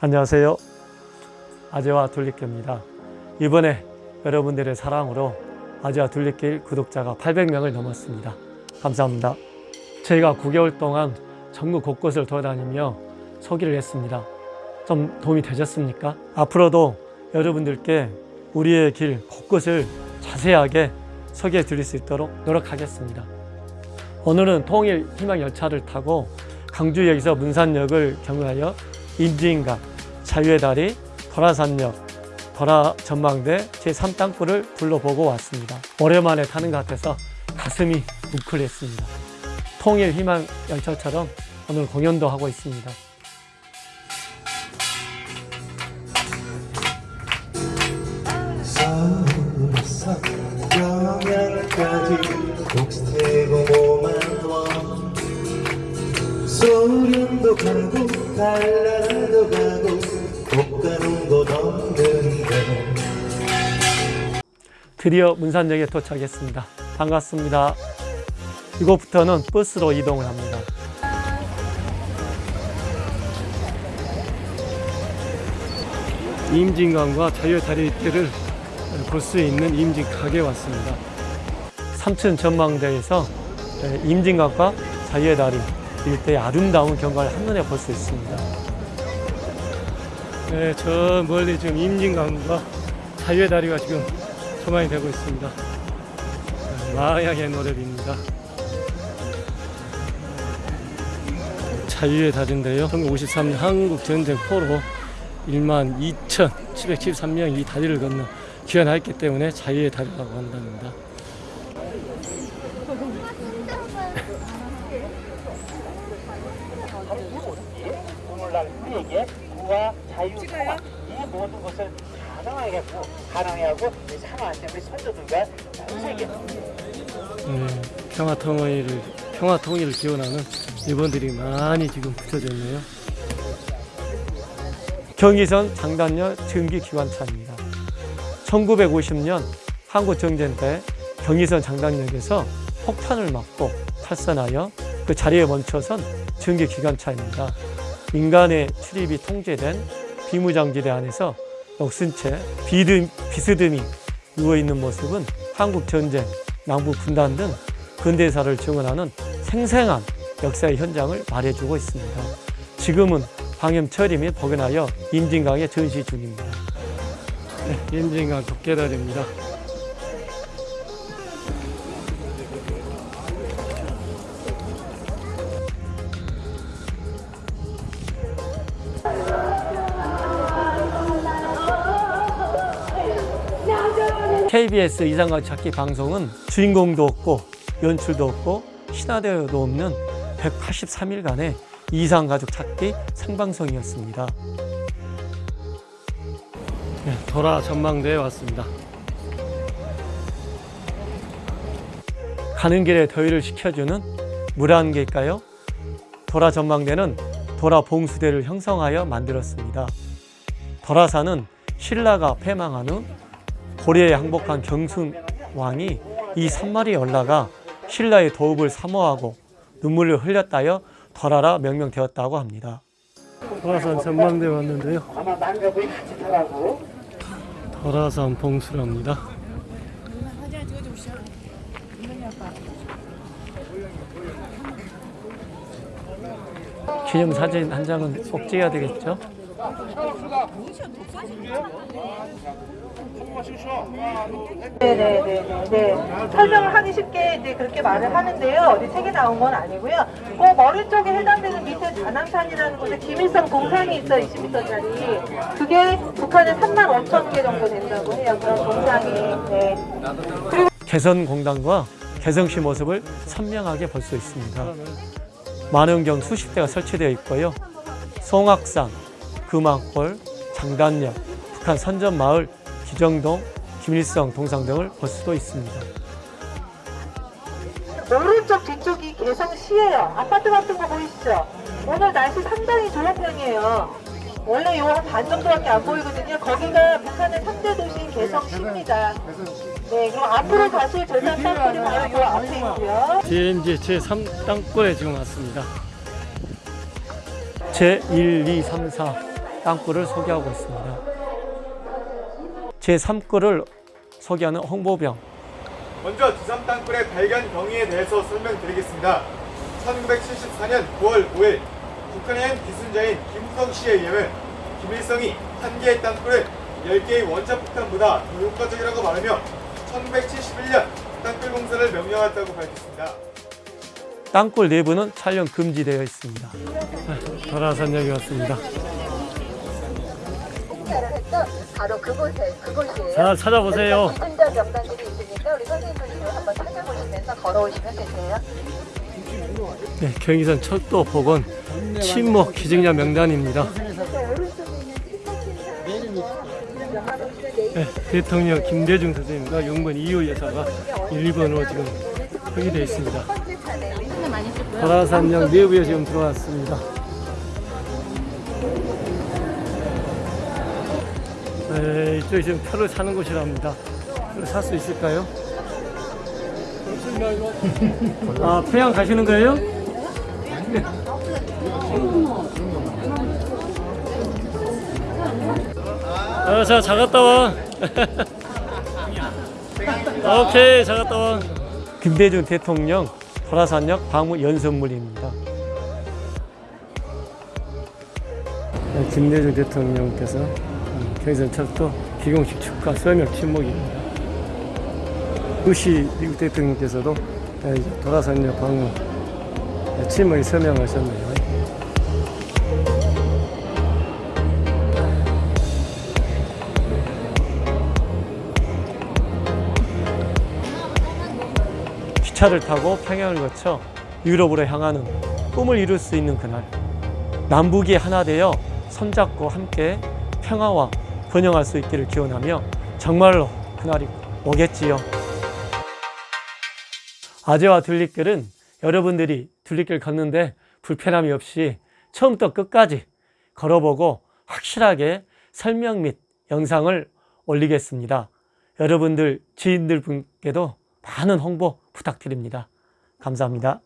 안녕하세요. 아재와 둘리길입니다. 이번에 여러분들의 사랑으로 아재와 둘리길 구독자가 800명을 넘었습니다. 감사합니다. 저희가 9개월 동안 전국 곳곳을 돌아다니며 소개를 했습니다. 좀 도움이 되셨습니까? 앞으로도 여러분들께 우리의 길 곳곳을 자세하게 소개해 드릴 수 있도록 노력하겠습니다. 오늘은 통일 희망 열차를 타고 강주역에서 문산역을 경유하여 임진각, 자유의 다리, 도라산역, 도라 전망대 제3땅굴을 둘러보고 왔습니다. 오랜만에 타는 것 같아서 가슴이 뭉클했습니다. 통일 희망 열차처럼 오늘 공연도 하고 있습니다. 소련도 가고 달나라도 가고 꽃가는 곳 없는데 드디어 문산역에 도착했습니다. 반갑습니다. 이곳부터는 버스로 이동을 합니다. 임진강과 자유의 다리 길을 볼 수 있는 임진각에 왔습니다. 삼천 전망대에서 임진강과 자유의 다리 일대의 아름다운 경관을 한눈에 볼 수 있습니다. 네, 저 멀리 지금 임진강과 자유의 다리가 지금 조망이 되고 있습니다. 마약의 노래입니다. 자유의 달인데요. 1953년 한국 전쟁 포로 1만 2,773명이 이 다리를 건너 귀환하였기 때문에 자유의 다리라고 한답니다. 우리에게 구와 자유, 평화 이 모든 것을 가능하게 하고 가능하게 하고 이 상하한테 우리 선조들과 세계 네, 평화 통일을 평화 통일을 기원하는 일본들이 많이 지금 붙여져 있네요. 경의선 장단열 증기 기관차입니다. 1950년 한국 정전 때 경의선 장단역에서 폭탄을 맞고 탈선하여 그 자리에 멈춰선 증기 기관차입니다. 인간의 출입이 통제된 비무장지대 안에서 녹슨 채 비듬, 비스듬히 누워있는 모습은 한국 전쟁, 남북 분단 등 근대사를 증언하는 생생한 역사의 현장을 말해주고 있습니다. 지금은 방염 처리 및 복원하여 임진강에 전시 중입니다. 네, 임진강 도깨달입니다. KBS 이상가 찾기 방송은 주인공도 없고 연출도 없고 신화대도 없는 183일간의 이상가족 찾기 생방송이었습니다. 네, 도라 전망대에 왔습니다. 가는 길에 더위를 식혀주는 물한 개일까요? 도라 전망대는 도라 봉수대를 형성하여 만들었습니다. 도라산은 신라가 패망한 후 고려에 항복한 경순 왕이 이 산마리에 올라가 신라의 도읍을 사모하고 눈물을 흘렸다여 도라라 명명되었다고 합니다. 도라산 전망대 왔는데요. 아마 남자분이 같이 타라고 도라산 봉수랍니다. 기념 사진 한 장은 꼭 찍어야 되겠죠? 네네네. 네. 설명을 하기 쉽게 이제 그렇게 말을 하는데요. 어디 책에 나온 건 아니고요. 그 머리 쪽에 해당되는 밑에 다낭산이라는 곳에 김일성 동상이 있어요. 20m짜리. 그게 북한에 3만 5천 개 정도 된다고 해요. 그런 동상이. 네. 개선공단과 개성시 모습을 선명하게 볼 수 있습니다. 만원경 수십 대가 설치되어 있고요. 송악산, 금왕골, 장단역, 북한 선전마을, 기정동, 김일성 동상 등을 볼 수도 있습니다. 오른쪽 뒤쪽이 개성시예요. 아파트 같은 거 보이시죠? 오늘 날씨 상당히 좋은 편이에요. 원래 요 한 반 정도밖에 안 보이거든요. 거기가 북한의 3대 도시인 개성시입니다. 네, 그럼 앞으로 가실 재산 땅굴이 바로 요 앞에 있고요. DMZ 제3 땅굴에 지금 왔습니다. 제1, 2, 3, 4 땅굴을 소개하고 있습니다. 제3골을 소개하는 홍보병 먼저 두산 땅굴의 발견 경위에 대해서 설명드리겠습니다. 1974년 9월 5일 북한의 기순자인 김우성 씨에 의하면 김일성이 한 개의 땅굴을 10개의 원자폭탄보다 더 효과적이라고 말하며 1971년 땅굴 공사를 명령했다고 밝혔습니다. 땅굴 내부는 촬영 금지되어 있습니다. 설화산역에 왔습니다. 바로 그곳에 그곳이에요. 잘 찾아보세요. 기승전 명단들이 있으니까 우리 선생님들이 한번 찾아보시면서 걸어오시면 되세요. 네, 경의선 철도 복원 침묵 기증자 명단입니다. 네, 대통령 김대중 선생님과 용건 이호 여사가 1번으로 지금 표기되어 있습니다. 설화산역 내부에 지금 들어왔습니다. 네, 이쪽이 지금 표를 사는 곳이랍니다. 살 수 있을까요? 아, 평양 가시는 거예요? 어, 자, 잘 갔다 와. 오케이, 잘 갔다 와. 김대중 대통령 설화산역 방문 연설문입니다. 네, 김대중 대통령께서 음, 경의선철도 기공식 축하 서명 침묵입니다. 부시 미국 대통령께서도 네, 이제 돌아선역 방문 네, 침묵 서명하셨네요. 기차를 타고 평양을 거쳐 유럽으로 향하는 꿈을 이룰 수 있는 그날 남북이 하나 되어 손잡고 함께 평화와 번영할 수 있기를 기원하며 정말로 그날이 오겠지요. 아재와 둘리길은 여러분들이 둘리길 걷는데 불편함이 없이 처음부터 끝까지 걸어보고 확실하게 설명 및 영상을 올리겠습니다. 여러분들 지인들 분께도 많은 홍보 부탁드립니다. 감사합니다.